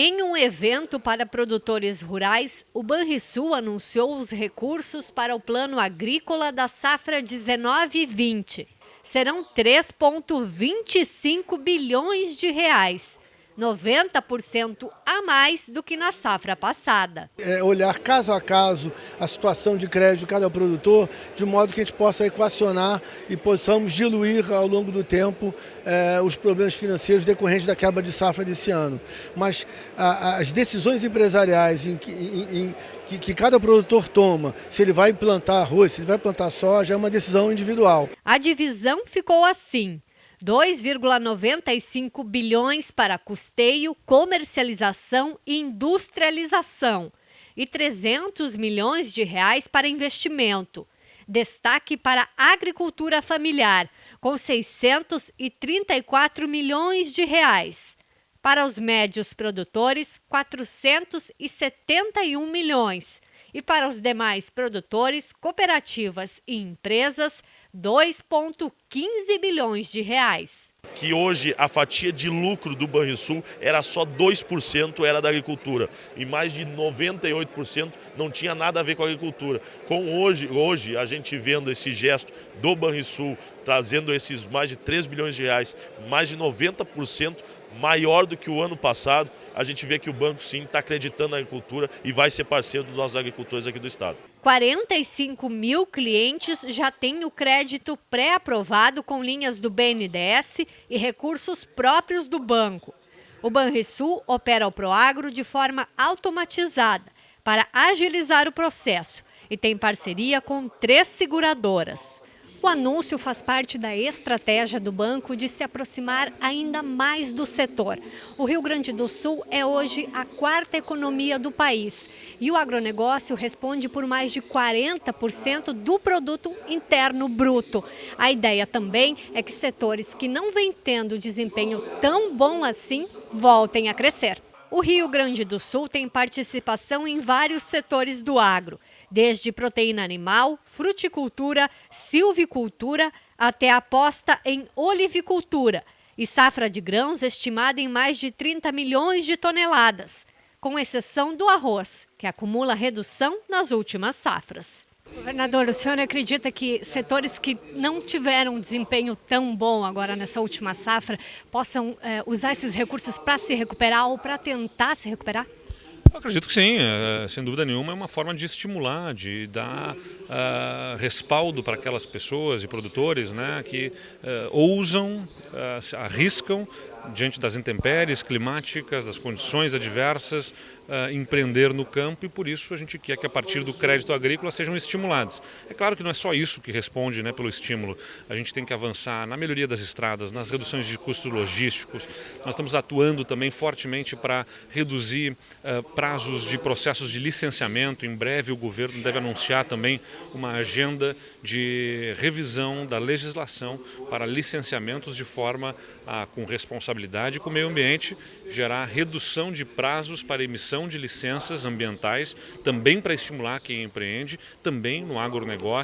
Em um evento para produtores rurais, o Banrisul anunciou os recursos para o Plano Agrícola da Safra 19-20. Serão 3,25 bilhões de reais, 90% a mais do que na safra passada. É olhar caso a caso a situação de crédito de cada produtor, de modo que a gente possa equacionar e possamos diluir ao longo do tempo é, os problemas financeiros decorrentes da quebra de safra desse ano. Mas a, as decisões empresariais em que, em, em, que, que cada produtor toma, se ele vai plantar arroz, se ele vai plantar soja, é uma decisão individual. A divisão ficou assim. 2,95 bilhões para custeio, comercialização e industrialização e 300 milhões de reais para investimento. Destaque para a agricultura familiar, com 634 milhões de reais. Para os médios produtores, 471 milhões e para os demais produtores, cooperativas e empresas, 2,15 bilhões de reais. Que hoje a fatia de lucro do Banrisul era só 2% era da agricultura e mais de 98% não tinha nada a ver com a agricultura. Com hoje, hoje a gente vendo esse gesto do Banrisul trazendo esses mais de 3 bilhões de reais, mais de 90% maior do que o ano passado, a gente vê que o banco sim está acreditando na agricultura e vai ser parceiro dos nossos agricultores aqui do estado. 45 mil clientes já têm o crédito pré-aprovado com linhas do BNDES e recursos próprios do banco. O Banrisul opera o Proagro de forma automatizada para agilizar o processo e tem parceria com três seguradoras. O anúncio faz parte da estratégia do banco de se aproximar ainda mais do setor. O Rio Grande do Sul é hoje a quarta economia do país e o agronegócio responde por mais de 40% do produto interno bruto. A ideia também é que setores que não vêm tendo desempenho tão bom assim voltem a crescer. O Rio Grande do Sul tem participação em vários setores do agro, desde proteína animal, fruticultura, silvicultura, até aposta em olivicultura e safra de grãos estimada em mais de 30 milhões de toneladas, com exceção do arroz, que acumula redução nas últimas safras. Governador, o senhor acredita que setores que não tiveram um desempenho tão bom agora nessa última safra possam é, usar esses recursos para se recuperar ou para tentar se recuperar? Eu acredito que sim, é, sem dúvida nenhuma, é uma forma de estimular, de dar uh, respaldo para aquelas pessoas e produtores né, que uh, ousam, uh, arriscam diante das intempéries climáticas, das condições adversas, uh, empreender no campo e por isso a gente quer que a partir do crédito agrícola sejam estimulados. É claro que não é só isso que responde né, pelo estímulo, a gente tem que avançar na melhoria das estradas, nas reduções de custos logísticos, nós estamos atuando também fortemente para reduzir uh, prazos de processos de licenciamento, em breve o governo deve anunciar também uma agenda de revisão da legislação para licenciamentos de forma a, com responsabilidade com o meio ambiente, gerar redução de prazos para emissão de licenças ambientais, também para estimular quem empreende, também no agronegócio,